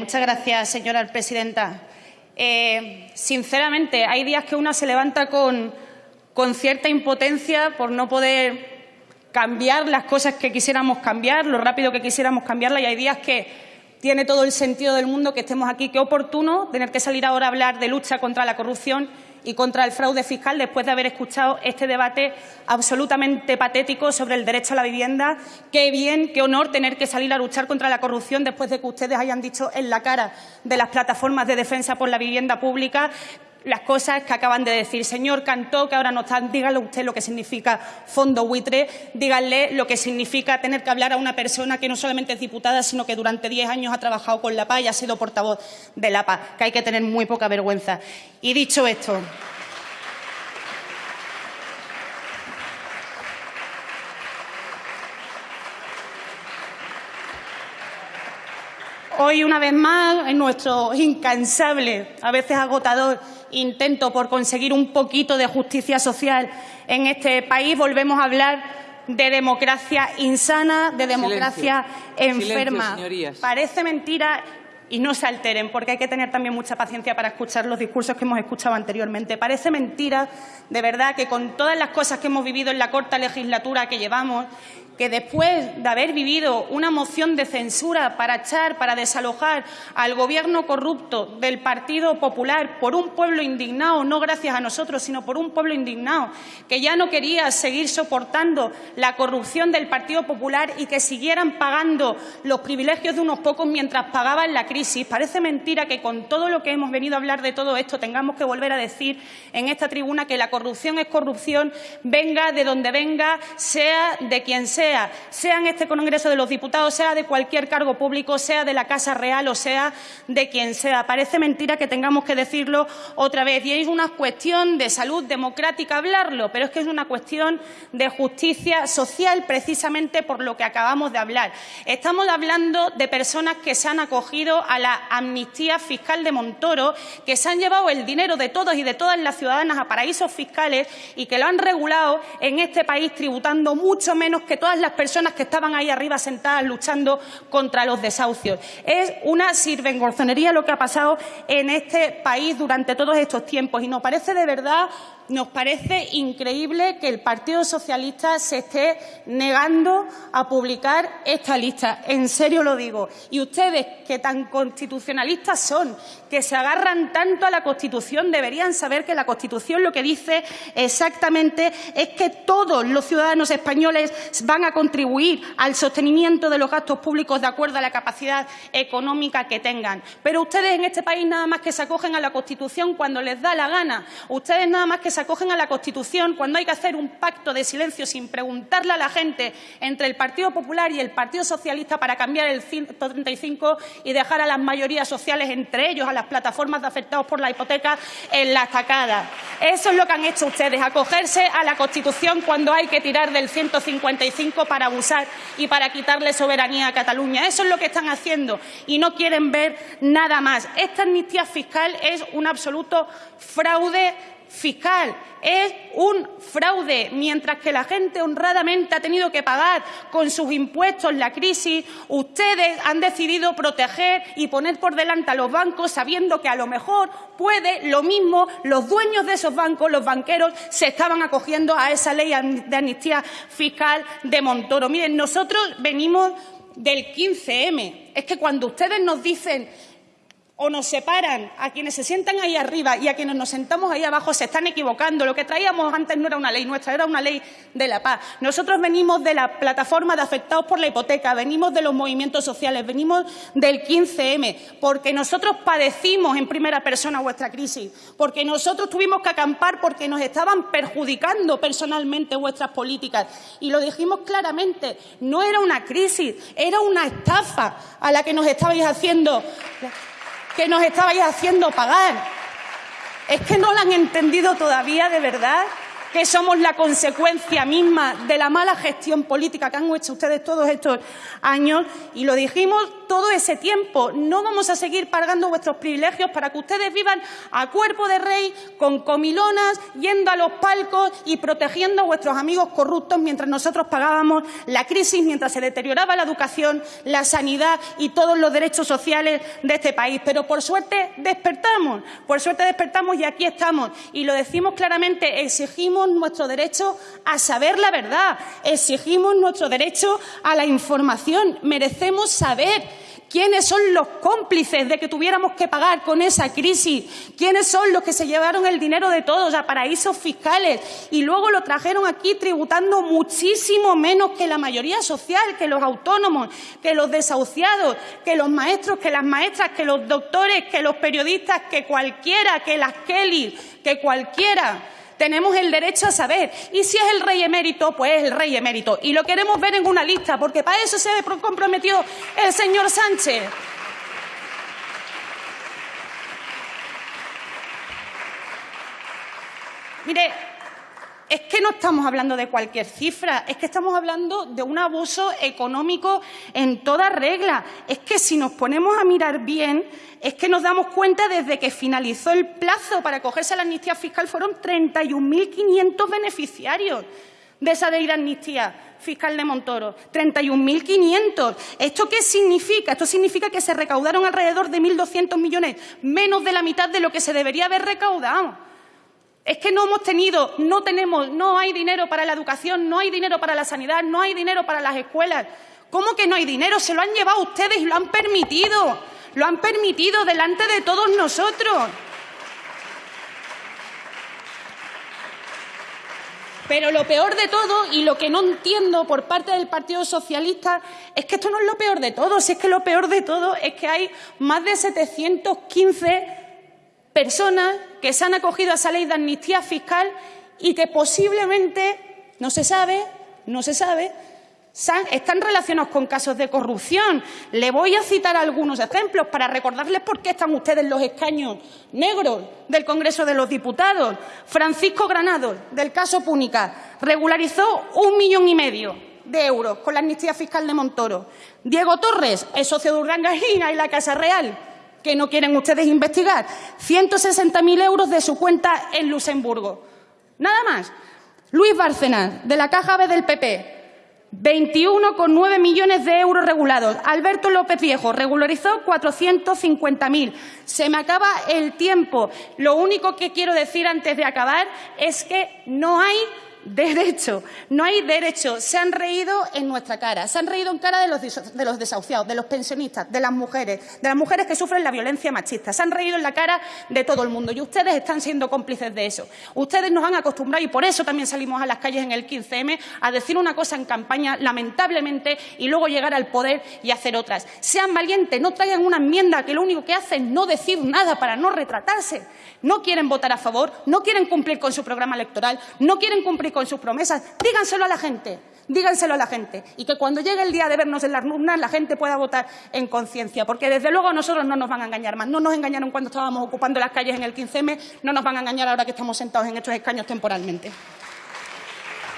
Muchas gracias, señora presidenta. Eh, sinceramente, hay días que una se levanta con, con cierta impotencia por no poder cambiar las cosas que quisiéramos cambiar, lo rápido que quisiéramos cambiarlas, y hay días que tiene todo el sentido del mundo que estemos aquí. Qué oportuno tener que salir ahora a hablar de lucha contra la corrupción y contra el fraude fiscal después de haber escuchado este debate absolutamente patético sobre el derecho a la vivienda. Qué bien, qué honor tener que salir a luchar contra la corrupción después de que ustedes hayan dicho en la cara de las plataformas de defensa por la vivienda pública las cosas que acaban de decir. Señor Cantó, que ahora no está, dígale usted lo que significa fondo buitre, díganle lo que significa tener que hablar a una persona que no solamente es diputada, sino que durante diez años ha trabajado con la PA y ha sido portavoz de la PA, que hay que tener muy poca vergüenza. Y dicho esto, Hoy, una vez más, en nuestro incansable, a veces agotador, intento por conseguir un poquito de justicia social en este país, volvemos a hablar de democracia insana, de democracia enferma. Parece mentira y no se alteren, porque hay que tener también mucha paciencia para escuchar los discursos que hemos escuchado anteriormente. Parece mentira, de verdad, que con todas las cosas que hemos vivido en la corta legislatura que llevamos, que después de haber vivido una moción de censura para echar, para desalojar al Gobierno corrupto del Partido Popular por un pueblo indignado, no gracias a nosotros, sino por un pueblo indignado, que ya no quería seguir soportando la corrupción del Partido Popular y que siguieran pagando los privilegios de unos pocos mientras pagaban la crisis. Parece mentira que con todo lo que hemos venido a hablar de todo esto tengamos que volver a decir en esta tribuna que la corrupción es corrupción, venga de donde venga, sea de quien sea sea, en este Congreso de los Diputados, sea de cualquier cargo público, sea de la Casa Real o sea de quien sea. Parece mentira que tengamos que decirlo otra vez. Y es una cuestión de salud democrática hablarlo, pero es que es una cuestión de justicia social precisamente por lo que acabamos de hablar. Estamos hablando de personas que se han acogido a la amnistía fiscal de Montoro, que se han llevado el dinero de todos y de todas las ciudadanas a paraísos fiscales y que lo han regulado en este país tributando mucho menos que todas las personas que estaban ahí arriba sentadas luchando contra los desahucios. Es una sirvengorzonería lo que ha pasado en este país durante todos estos tiempos y nos parece de verdad nos parece increíble que el Partido Socialista se esté negando a publicar esta lista. En serio lo digo. Y ustedes, que tan constitucionalistas son, que se agarran tanto a la Constitución, deberían saber que la Constitución lo que dice exactamente es que todos los ciudadanos españoles van a contribuir al sostenimiento de los gastos públicos de acuerdo a la capacidad económica que tengan. Pero ustedes en este país nada más que se acogen a la Constitución cuando les da la gana. Ustedes nada más que se acogen a la Constitución cuando hay que hacer un pacto de silencio sin preguntarle a la gente entre el Partido Popular y el Partido Socialista para cambiar el 135 y dejar a las mayorías sociales, entre ellos a las plataformas de afectados por la hipoteca, en la estacada. Eso es lo que han hecho ustedes, acogerse a la Constitución cuando hay que tirar del 155 para abusar y para quitarle soberanía a Cataluña. Eso es lo que están haciendo y no quieren ver nada más. Esta amnistía fiscal es un absoluto fraude fiscal. Es un fraude, mientras que la gente honradamente ha tenido que pagar con sus impuestos la crisis, ustedes han decidido proteger y poner por delante a los bancos sabiendo que a lo mejor puede lo mismo los dueños de esos bancos, los banqueros, se estaban acogiendo a esa ley de amnistía fiscal de Montoro. Miren, nosotros venimos del 15M. Es que cuando ustedes nos dicen o nos separan a quienes se sientan ahí arriba y a quienes nos sentamos ahí abajo se están equivocando. Lo que traíamos antes no era una ley nuestra, era una ley de la paz. Nosotros venimos de la plataforma de afectados por la hipoteca, venimos de los movimientos sociales, venimos del 15M, porque nosotros padecimos en primera persona vuestra crisis, porque nosotros tuvimos que acampar porque nos estaban perjudicando personalmente vuestras políticas. Y lo dijimos claramente, no era una crisis, era una estafa a la que nos estabais haciendo que nos estabais haciendo pagar. ¿Es que no lo han entendido todavía de verdad? Que somos la consecuencia misma de la mala gestión política que han hecho ustedes todos estos años y lo dijimos todo ese tiempo. No vamos a seguir pagando vuestros privilegios para que ustedes vivan a cuerpo de rey, con comilonas, yendo a los palcos y protegiendo a vuestros amigos corruptos mientras nosotros pagábamos la crisis, mientras se deterioraba la educación, la sanidad y todos los derechos sociales de este país. Pero por suerte despertamos, por suerte despertamos y aquí estamos. Y lo decimos claramente, exigimos nuestro derecho a saber la verdad, exigimos nuestro derecho a la información, merecemos saber quiénes son los cómplices de que tuviéramos que pagar con esa crisis, quiénes son los que se llevaron el dinero de todos a paraísos fiscales. Y luego lo trajeron aquí tributando muchísimo menos que la mayoría social, que los autónomos, que los desahuciados, que los maestros, que las maestras, que los doctores, que los periodistas, que cualquiera, que las Kelly, que cualquiera tenemos el derecho a saber. Y si es el rey emérito, pues es el rey emérito. Y lo queremos ver en una lista, porque para eso se comprometió el señor Sánchez. Mire, es que no estamos hablando de cualquier cifra, es que estamos hablando de un abuso económico en toda regla. Es que si nos ponemos a mirar bien, es que nos damos cuenta desde que finalizó el plazo para acogerse a la amnistía fiscal fueron 31.500 beneficiarios de esa ley de amnistía fiscal de Montoro. 31.500. ¿Esto qué significa? Esto significa que se recaudaron alrededor de 1.200 millones, menos de la mitad de lo que se debería haber recaudado. Es que no hemos tenido, no tenemos, no hay dinero para la educación, no hay dinero para la sanidad, no hay dinero para las escuelas. ¿Cómo que no hay dinero? Se lo han llevado ustedes y lo han permitido. Lo han permitido delante de todos nosotros. Pero lo peor de todo, y lo que no entiendo por parte del Partido Socialista, es que esto no es lo peor de todo. Si es que lo peor de todo es que hay más de 715 personas que se han acogido a esa ley de amnistía fiscal y que posiblemente, no se sabe, no se sabe, están relacionados con casos de corrupción. Le voy a citar algunos ejemplos para recordarles por qué están ustedes en los escaños negros del Congreso de los Diputados. Francisco Granado, del caso Púnica, regularizó un millón y medio de euros con la amnistía fiscal de Montoro. Diego Torres, el socio de Urdangarín y la Casa Real, que no quieren ustedes investigar. 160.000 euros de su cuenta en Luxemburgo. Nada más. Luis Bárcenas, de la Caja B del PP, 21,9 millones de euros regulados. Alberto López Viejo regularizó 450.000. Se me acaba el tiempo. Lo único que quiero decir antes de acabar es que no hay derecho, no hay derecho. Se han reído en nuestra cara, se han reído en cara de los, de los desahuciados, de los pensionistas, de las mujeres, de las mujeres que sufren la violencia machista. Se han reído en la cara de todo el mundo y ustedes están siendo cómplices de eso. Ustedes nos han acostumbrado y por eso también salimos a las calles en el 15M a decir una cosa en campaña, lamentablemente, y luego llegar al poder y hacer otras. Sean valientes, no traigan una enmienda que lo único que hace es no decir nada para no retratarse. No quieren votar a favor, no quieren cumplir con su programa electoral, no quieren cumplir con sus promesas. Díganselo a la gente, díganselo a la gente. Y que cuando llegue el día de vernos en las urnas, la gente pueda votar en conciencia. Porque desde luego nosotros no nos van a engañar más. No nos engañaron cuando estábamos ocupando las calles en el 15M, no nos van a engañar ahora que estamos sentados en estos escaños temporalmente.